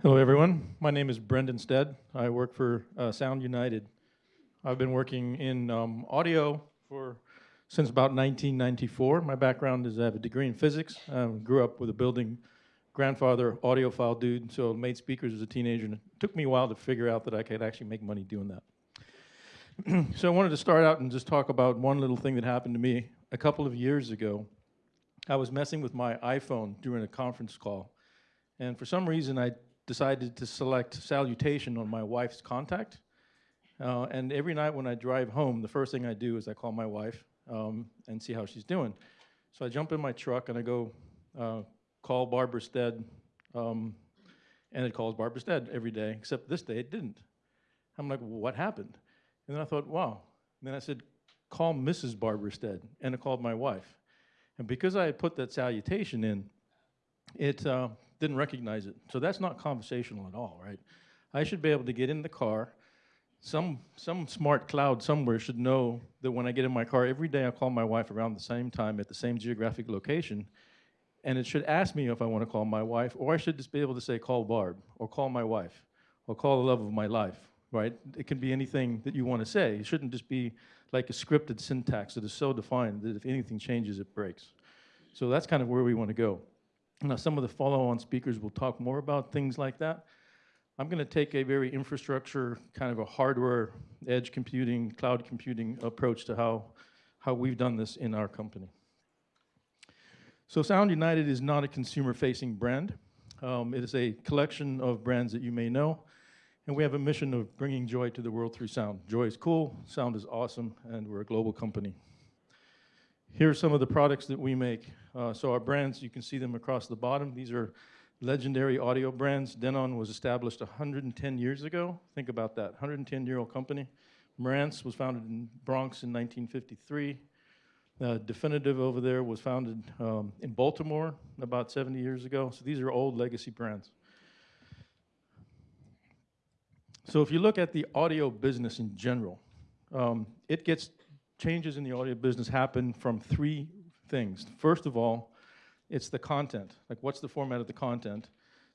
Hello, everyone. My name is Brendan Stead. I work for uh, Sound United. I've been working in um, audio for since about 1994. My background is I have a degree in physics. Um, grew up with a building grandfather, audiophile dude, so made speakers as a teenager. And it took me a while to figure out that I could actually make money doing that. so I wanted to start out and just talk about one little thing that happened to me a couple of years ago. I was messing with my iPhone during a conference call. And for some reason, I decided to select salutation on my wife's contact. Uh, and every night when I drive home, the first thing I do is I call my wife um, and see how she's doing. So I jump in my truck and I go uh, call Barbara Stead, um, and it calls Barbara Stead every day, except this day it didn't. I'm like, well, what happened? And then I thought, wow. And then I said, call Mrs. Barbara Stead, and it called my wife. And because I had put that salutation in, it uh, didn't recognize it. So that's not conversational at all, right? I should be able to get in the car. Some, some smart cloud somewhere should know that when I get in my car, every day I call my wife around the same time at the same geographic location, and it should ask me if I want to call my wife, or I should just be able to say, call Barb, or call my wife, or call the love of my life, right? It can be anything that you want to say. It shouldn't just be like a scripted syntax that is so defined that if anything changes, it breaks. So that's kind of where we want to go. Now, some of the follow-on speakers will talk more about things like that. I'm going to take a very infrastructure, kind of a hardware, edge computing, cloud computing approach to how, how we've done this in our company. So Sound United is not a consumer-facing brand. Um, it is a collection of brands that you may know, and we have a mission of bringing joy to the world through sound. Joy is cool, sound is awesome, and we're a global company. Here are some of the products that we make. Uh, so our brands, you can see them across the bottom. These are legendary audio brands. Denon was established 110 years ago. Think about that, 110-year-old company. Marantz was founded in Bronx in 1953. Uh, Definitive over there was founded um, in Baltimore about 70 years ago. So these are old legacy brands. So if you look at the audio business in general, um, it gets changes in the audio business happen from three things. First of all, it's the content, like what's the format of the content.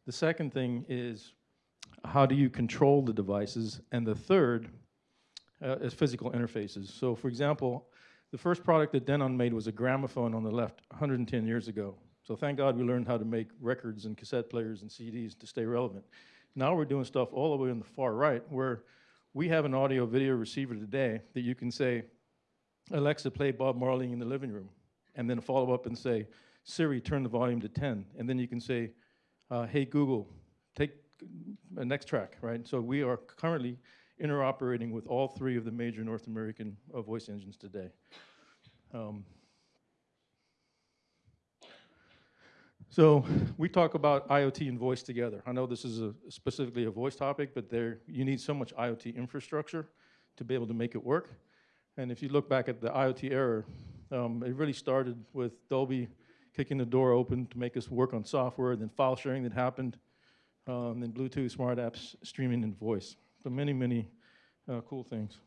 The second thing is how do you control the devices? And the third uh, is physical interfaces. So for example, the first product that Denon made was a gramophone on the left 110 years ago. So thank God we learned how to make records and cassette players and CDs to stay relevant. Now we're doing stuff all the way on the far right where we have an audio video receiver today that you can say, Alexa, play Bob Marley in the living room, and then follow up and say, Siri, turn the volume to 10. And then you can say, uh, hey, Google, take a next track, right? So we are currently interoperating with all three of the major North American uh, voice engines today. Um, so we talk about IoT and voice together. I know this is a, specifically a voice topic, but there you need so much IoT infrastructure to be able to make it work. And if you look back at the IoT era, um, it really started with Dolby kicking the door open to make us work on software, then file sharing that happened, um, then Bluetooth, smart apps, streaming, and voice. So many, many uh, cool things.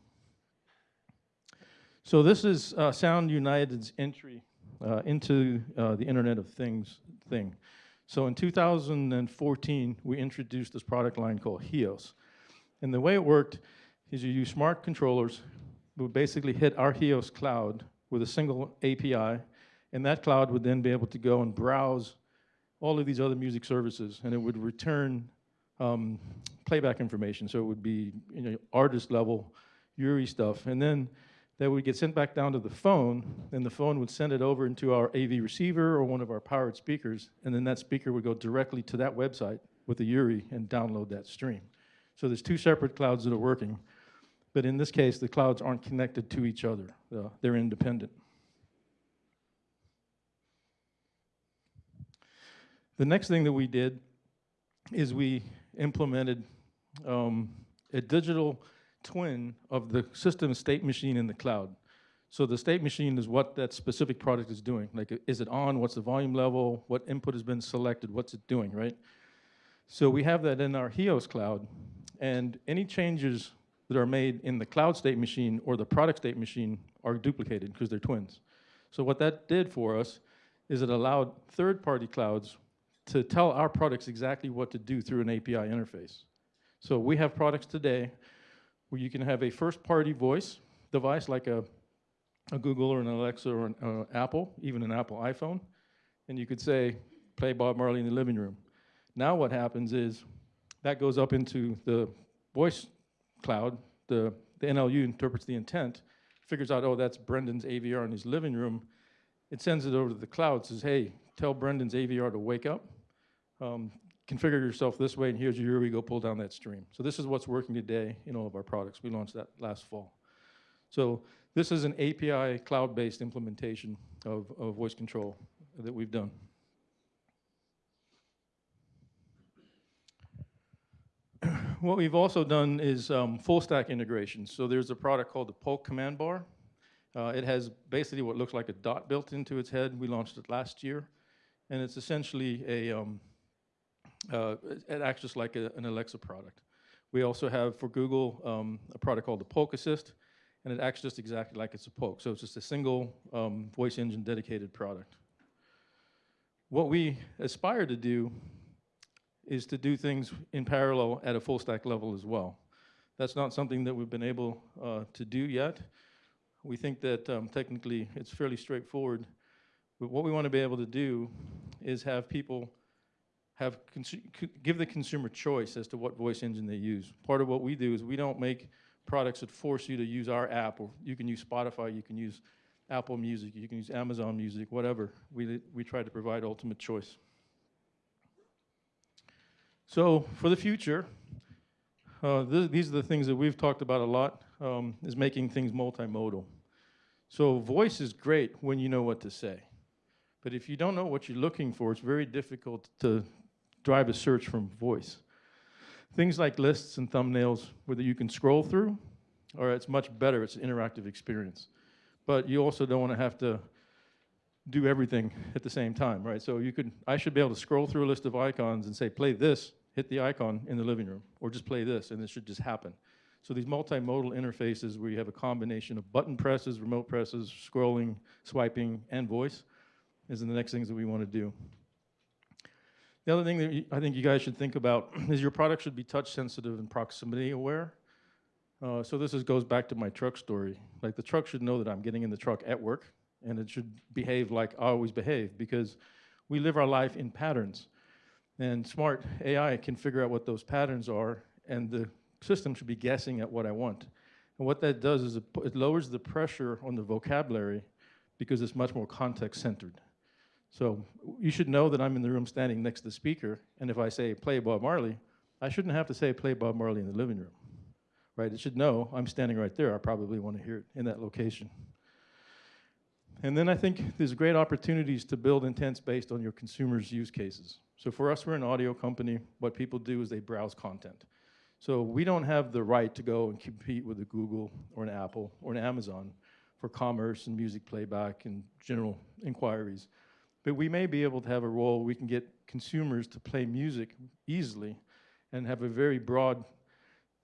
So this is uh, Sound United's entry uh, into uh, the Internet of Things thing. So in 2014, we introduced this product line called HEOS. And the way it worked is you use smart controllers would basically hit our HEOS cloud with a single API, and that cloud would then be able to go and browse all of these other music services, and it would return um, playback information. So it would be you know, artist level URI stuff. And then that would get sent back down to the phone, and the phone would send it over into our AV receiver or one of our powered speakers, and then that speaker would go directly to that website with the URI and download that stream. So there's two separate clouds that are working. But in this case, the clouds aren't connected to each other. Uh, they're independent. The next thing that we did is we implemented um, a digital twin of the system state machine in the cloud. So the state machine is what that specific product is doing. Like, is it on? What's the volume level? What input has been selected? What's it doing, right? So we have that in our HEOS cloud, and any changes that are made in the cloud state machine or the product state machine are duplicated because they're twins. So what that did for us is it allowed third-party clouds to tell our products exactly what to do through an API interface. So we have products today where you can have a first-party voice device like a, a Google or an Alexa or an uh, Apple, even an Apple iPhone, and you could say, play Bob Marley in the living room. Now what happens is that goes up into the voice cloud, the, the NLU interprets the intent, figures out, oh, that's Brendan's AVR in his living room. It sends it over to the cloud, says, hey, tell Brendan's AVR to wake up. Um, configure yourself this way, and here's your we go pull down that stream. So this is what's working today in all of our products. We launched that last fall. So this is an API cloud-based implementation of, of voice control that we've done. What we've also done is um, full stack integration. So there's a product called the Polk Command Bar. Uh, it has basically what looks like a dot built into its head. We launched it last year. And it's essentially a, um, uh, it acts just like a, an Alexa product. We also have for Google um, a product called the Polk Assist, and it acts just exactly like it's a Polk. So it's just a single um, voice engine dedicated product. What we aspire to do is to do things in parallel at a full stack level as well. That's not something that we've been able uh, to do yet. We think that um, technically it's fairly straightforward, but what we want to be able to do is have people have give the consumer choice as to what voice engine they use. Part of what we do is we don't make products that force you to use our app, or you can use Spotify, you can use Apple Music, you can use Amazon Music, whatever. We, we try to provide ultimate choice. So for the future, uh, th these are the things that we've talked about a lot, um, is making things multimodal. So voice is great when you know what to say. But if you don't know what you're looking for, it's very difficult to drive a search from voice. Things like lists and thumbnails, whether you can scroll through, or it's much better, it's an interactive experience. But you also don't want to have to do everything at the same time, right? So you could, I should be able to scroll through a list of icons and say, play this, hit the icon in the living room, or just play this, and it should just happen. So these multimodal interfaces where you have a combination of button presses, remote presses, scrolling, swiping, and voice is in the next things that we want to do. The other thing that I think you guys should think about is your product should be touch sensitive and proximity aware. Uh, so this is, goes back to my truck story. Like the truck should know that I'm getting in the truck at work and it should behave like I always behave because we live our life in patterns. And smart AI can figure out what those patterns are, and the system should be guessing at what I want. And what that does is it, lowers the pressure on the vocabulary because it's much more context-centered. So you should know that I'm in the room standing next to the speaker, and if I say, play Bob Marley, I shouldn't have to say, play Bob Marley in the living room, right? It should know I'm standing right there. I probably want to hear it in that location. And then I think there's great opportunities to build intents based on your consumers' use cases. So for us, we're an audio company. What people do is they browse content. So we don't have the right to go and compete with a Google or an Apple or an Amazon for commerce and music playback and general inquiries. But we may be able to have a role we can get consumers to play music easily and have a very broad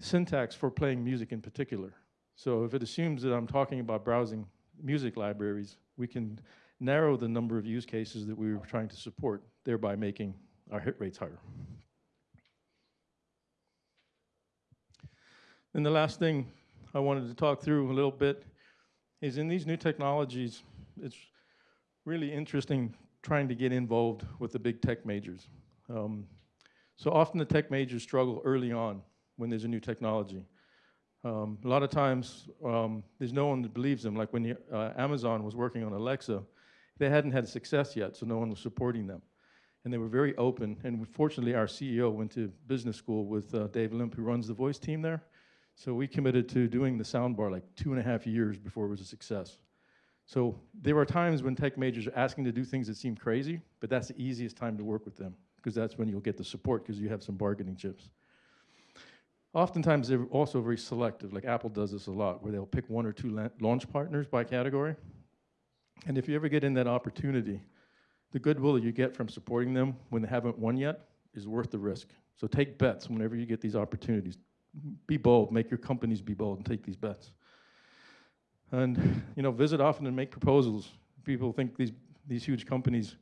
syntax for playing music in particular. So if it assumes that I'm talking about browsing music libraries, we can narrow the number of use cases that we were trying to support, thereby making our hit rates higher. And the last thing I wanted to talk through a little bit is in these new technologies, it's really interesting trying to get involved with the big tech majors. Um, so often the tech majors struggle early on when there's a new technology. Um, a lot of times, um, there's no one that believes them. Like when uh, Amazon was working on Alexa, they hadn't had success yet, so no one was supporting them. And they were very open, and fortunately our CEO went to business school with uh, Dave Limp, who runs the voice team there. So we committed to doing the soundbar like two and a half years before it was a success. So there are times when tech majors are asking to do things that seem crazy, but that's the easiest time to work with them, because that's when you'll get the support, because you have some bargaining chips. Oftentimes, they're also very selective, like Apple does this a lot, where they'll pick one or two launch partners by category. And if you ever get in that opportunity, the goodwill you get from supporting them when they haven't won yet is worth the risk. So take bets whenever you get these opportunities. Be bold, make your companies be bold and take these bets. And you know, visit often and make proposals. People think these, these huge companies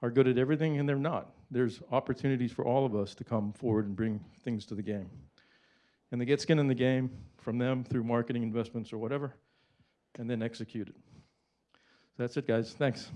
are good at everything and they're not. There's opportunities for all of us to come forward and bring things to the game. And they get skin in the game from them through marketing investments or whatever, and then execute it. That's it, guys. Thanks.